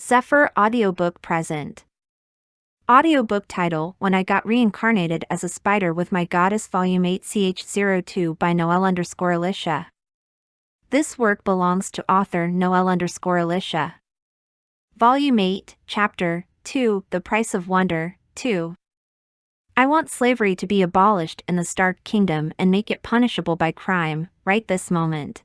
Zephyr audiobook present. Audiobook title When I Got Reincarnated as a Spider with My Goddess Volume 8 CH02 by Noel underscore Alicia. This work belongs to author Noel underscore Alicia. Volume 8, Chapter 2 The Price of Wonder 2. I want slavery to be abolished in the Stark Kingdom and make it punishable by crime, right this moment.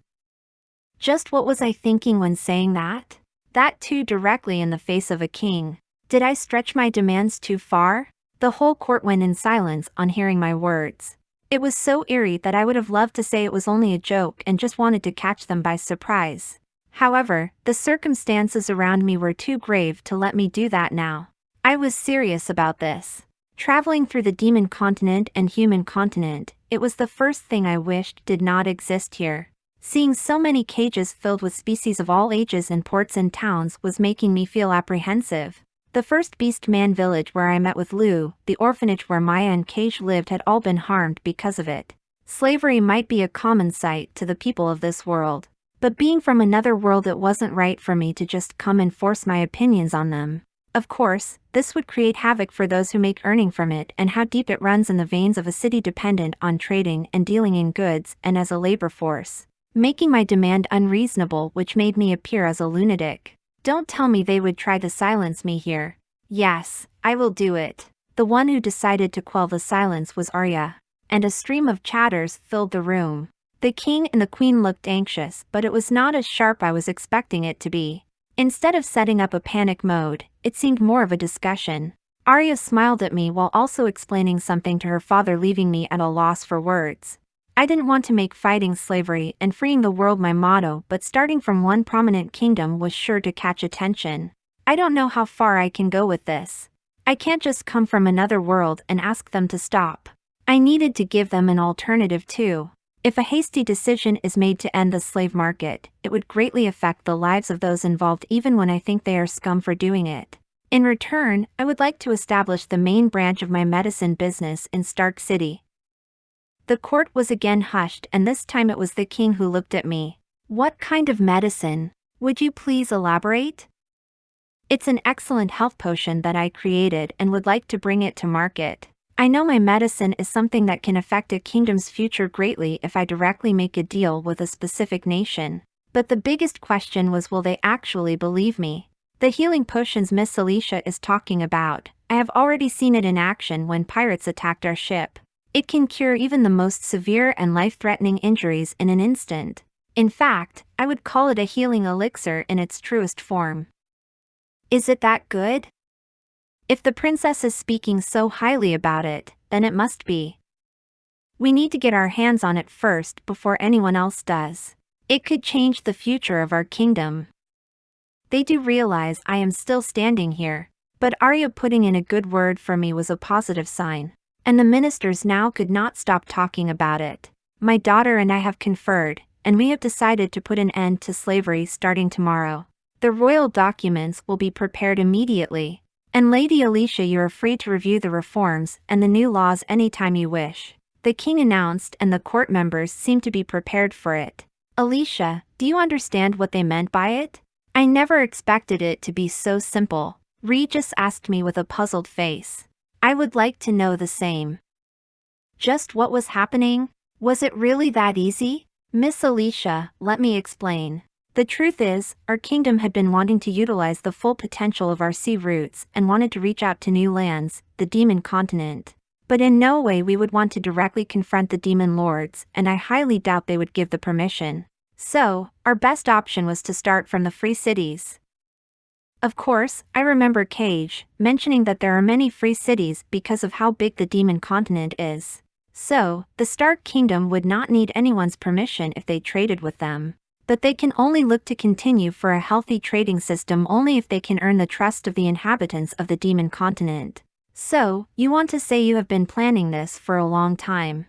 Just what was I thinking when saying that? That too directly in the face of a king. Did I stretch my demands too far? The whole court went in silence on hearing my words. It was so eerie that I would have loved to say it was only a joke and just wanted to catch them by surprise. However, the circumstances around me were too grave to let me do that now. I was serious about this. Traveling through the demon continent and human continent, it was the first thing I wished did not exist here. Seeing so many cages filled with species of all ages in ports and towns was making me feel apprehensive. The first Beast Man village where I met with Lou, the orphanage where Maya and Cage lived had all been harmed because of it. Slavery might be a common sight to the people of this world. But being from another world it wasn't right for me to just come and force my opinions on them. Of course, this would create havoc for those who make earning from it and how deep it runs in the veins of a city dependent on trading and dealing in goods and as a labor force. Making my demand unreasonable which made me appear as a lunatic. Don't tell me they would try to silence me here. Yes, I will do it. The one who decided to quell the silence was Arya. And a stream of chatters filled the room. The king and the queen looked anxious but it was not as sharp I was expecting it to be. Instead of setting up a panic mode, it seemed more of a discussion. Arya smiled at me while also explaining something to her father leaving me at a loss for words. I didn't want to make fighting slavery and freeing the world my motto but starting from one prominent kingdom was sure to catch attention. I don't know how far I can go with this. I can't just come from another world and ask them to stop. I needed to give them an alternative too. If a hasty decision is made to end the slave market, it would greatly affect the lives of those involved even when I think they are scum for doing it. In return, I would like to establish the main branch of my medicine business in Stark City. The court was again hushed and this time it was the king who looked at me. What kind of medicine? Would you please elaborate? It's an excellent health potion that I created and would like to bring it to market. I know my medicine is something that can affect a kingdom's future greatly if I directly make a deal with a specific nation. But the biggest question was will they actually believe me? The healing potions Miss Alicia is talking about, I have already seen it in action when pirates attacked our ship. It can cure even the most severe and life-threatening injuries in an instant. In fact, I would call it a healing elixir in its truest form. Is it that good? If the princess is speaking so highly about it, then it must be. We need to get our hands on it first before anyone else does. It could change the future of our kingdom. They do realize I am still standing here, but Arya putting in a good word for me was a positive sign. And the ministers now could not stop talking about it. My daughter and I have conferred, and we have decided to put an end to slavery starting tomorrow. The royal documents will be prepared immediately, and Lady Alicia you are free to review the reforms and the new laws anytime you wish. The king announced and the court members seemed to be prepared for it. Alicia, do you understand what they meant by it? I never expected it to be so simple. Regis asked me with a puzzled face. I would like to know the same. Just what was happening? Was it really that easy? Miss Alicia, let me explain. The truth is, our kingdom had been wanting to utilize the full potential of our sea routes and wanted to reach out to new lands, the demon continent. But in no way we would want to directly confront the demon lords, and I highly doubt they would give the permission. So, our best option was to start from the free cities. Of course, I remember Cage mentioning that there are many free cities because of how big the demon continent is. So, the Stark Kingdom would not need anyone's permission if they traded with them but they can only look to continue for a healthy trading system only if they can earn the trust of the inhabitants of the demon continent. So, you want to say you have been planning this for a long time.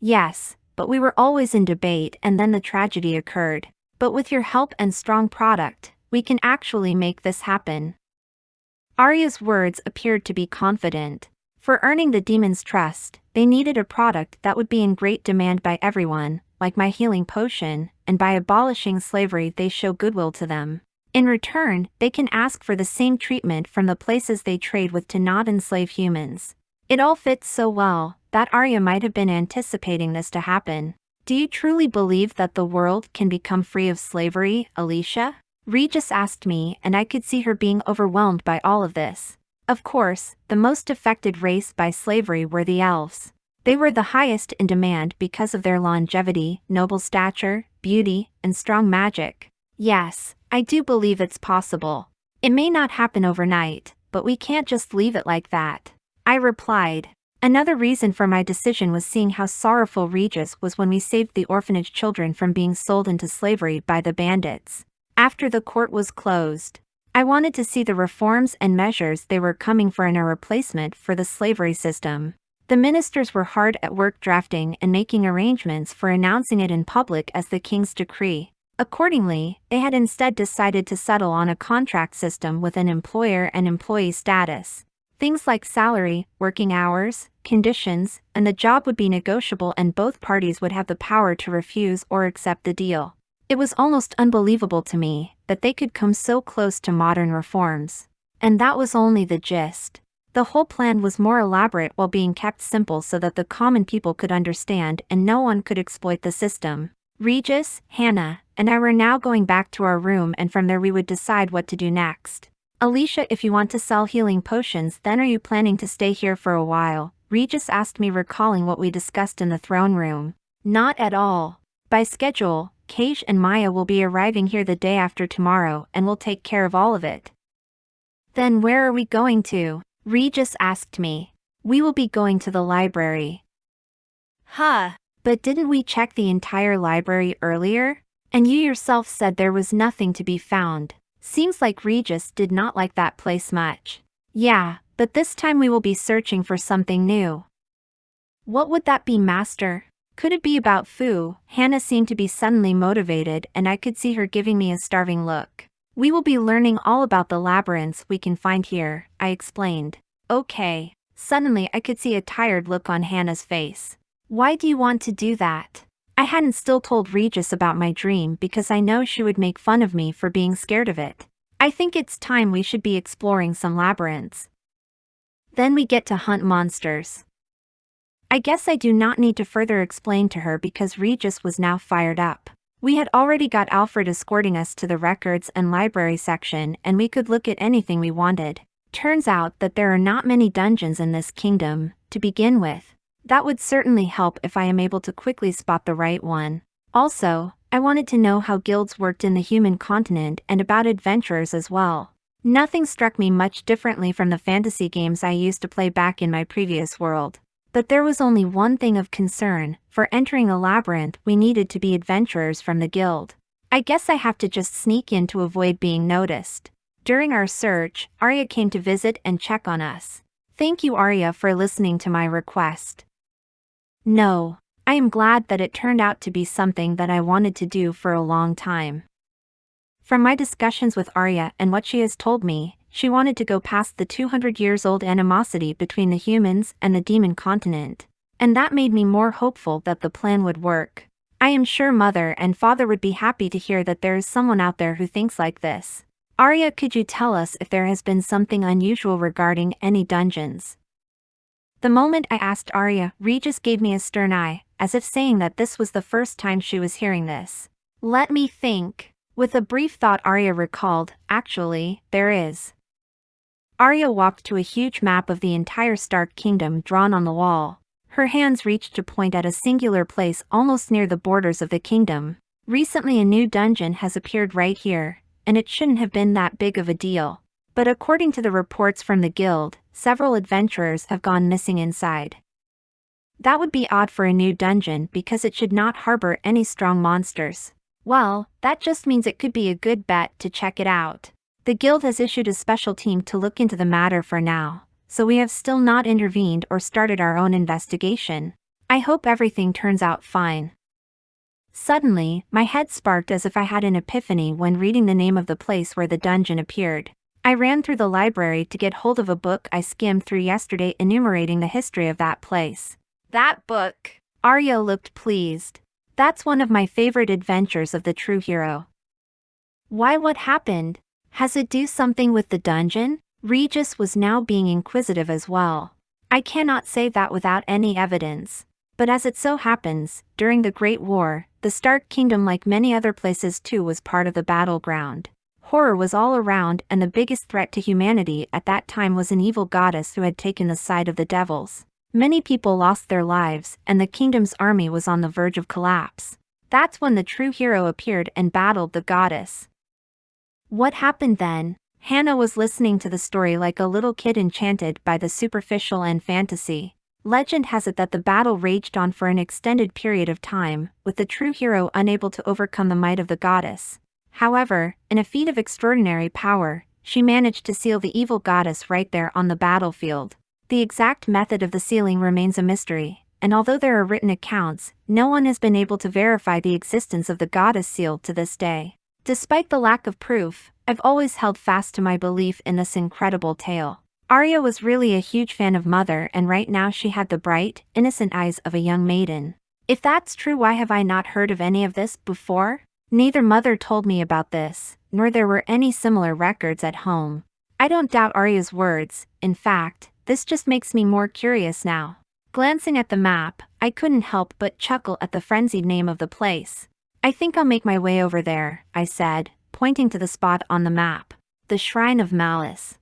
Yes, but we were always in debate and then the tragedy occurred. But with your help and strong product, we can actually make this happen. Arya's words appeared to be confident. For earning the demon's trust, they needed a product that would be in great demand by everyone, like my healing potion, and by abolishing slavery they show goodwill to them. In return, they can ask for the same treatment from the places they trade with to not enslave humans. It all fits so well that Arya might have been anticipating this to happen. Do you truly believe that the world can become free of slavery, Alicia? Regis asked me, and I could see her being overwhelmed by all of this. Of course, the most affected race by slavery were the elves. They were the highest in demand because of their longevity, noble stature, beauty, and strong magic. Yes, I do believe it's possible. It may not happen overnight, but we can't just leave it like that. I replied. Another reason for my decision was seeing how sorrowful Regis was when we saved the orphanage children from being sold into slavery by the bandits. After the court was closed, I wanted to see the reforms and measures they were coming for in a replacement for the slavery system. The ministers were hard at work drafting and making arrangements for announcing it in public as the king's decree. Accordingly, they had instead decided to settle on a contract system with an employer and employee status. Things like salary, working hours, conditions, and the job would be negotiable and both parties would have the power to refuse or accept the deal. It was almost unbelievable to me that they could come so close to modern reforms. And that was only the gist. The whole plan was more elaborate while being kept simple so that the common people could understand and no one could exploit the system. Regis, Hannah, and I were now going back to our room and from there we would decide what to do next. Alicia if you want to sell healing potions then are you planning to stay here for a while? Regis asked me recalling what we discussed in the throne room. Not at all. By schedule, Kage and Maya will be arriving here the day after tomorrow and will take care of all of it. Then where are we going to? Regis asked me. We will be going to the library. Huh. But didn't we check the entire library earlier? And you yourself said there was nothing to be found. Seems like Regis did not like that place much. Yeah, but this time we will be searching for something new. What would that be, Master? Could it be about Fu? Hannah seemed to be suddenly motivated and I could see her giving me a starving look. We will be learning all about the labyrinths we can find here, I explained. Okay. Suddenly I could see a tired look on Hannah's face. Why do you want to do that? I hadn't still told Regis about my dream because I know she would make fun of me for being scared of it. I think it's time we should be exploring some labyrinths. Then we get to hunt monsters. I guess I do not need to further explain to her because Regis was now fired up. We had already got Alfred escorting us to the records and library section and we could look at anything we wanted. Turns out that there are not many dungeons in this kingdom, to begin with. That would certainly help if I am able to quickly spot the right one. Also, I wanted to know how guilds worked in the human continent and about adventurers as well. Nothing struck me much differently from the fantasy games I used to play back in my previous world. But there was only one thing of concern, for entering a labyrinth we needed to be adventurers from the guild. I guess I have to just sneak in to avoid being noticed. During our search, Arya came to visit and check on us. Thank you Arya for listening to my request. No, I am glad that it turned out to be something that I wanted to do for a long time. From my discussions with Arya and what she has told me, she wanted to go past the 200 years old animosity between the humans and the demon continent. And that made me more hopeful that the plan would work. I am sure mother and father would be happy to hear that there is someone out there who thinks like this. Arya could you tell us if there has been something unusual regarding any dungeons? The moment I asked Arya, Regis gave me a stern eye, as if saying that this was the first time she was hearing this. Let me think. With a brief thought Arya recalled, actually, there is. Arya walked to a huge map of the entire Stark Kingdom drawn on the wall. Her hands reached to point at a singular place almost near the borders of the kingdom. Recently a new dungeon has appeared right here, and it shouldn't have been that big of a deal. But according to the reports from the guild, several adventurers have gone missing inside. That would be odd for a new dungeon because it should not harbor any strong monsters. Well, that just means it could be a good bet to check it out. The guild has issued a special team to look into the matter for now, so we have still not intervened or started our own investigation. I hope everything turns out fine. Suddenly, my head sparked as if I had an epiphany when reading the name of the place where the dungeon appeared. I ran through the library to get hold of a book I skimmed through yesterday enumerating the history of that place. That book! Arya looked pleased. That's one of my favorite adventures of the true hero. Why what happened? Has it do something with the dungeon? Regis was now being inquisitive as well. I cannot say that without any evidence. But as it so happens, during the Great War, the Stark Kingdom like many other places too was part of the battleground. Horror was all around and the biggest threat to humanity at that time was an evil goddess who had taken the side of the devils. Many people lost their lives and the kingdom's army was on the verge of collapse. That's when the true hero appeared and battled the goddess. What happened then? Hannah was listening to the story like a little kid enchanted by the superficial and fantasy. Legend has it that the battle raged on for an extended period of time, with the true hero unable to overcome the might of the goddess. However, in a feat of extraordinary power, she managed to seal the evil goddess right there on the battlefield. The exact method of the sealing remains a mystery, and although there are written accounts, no one has been able to verify the existence of the goddess seal to this day. Despite the lack of proof, I've always held fast to my belief in this incredible tale. Arya was really a huge fan of Mother and right now she had the bright, innocent eyes of a young maiden. If that's true why have I not heard of any of this before? Neither mother told me about this, nor there were any similar records at home. I don't doubt Arya's words, in fact, this just makes me more curious now. Glancing at the map, I couldn't help but chuckle at the frenzied name of the place. I think I'll make my way over there, I said, pointing to the spot on the map. The Shrine of Malice.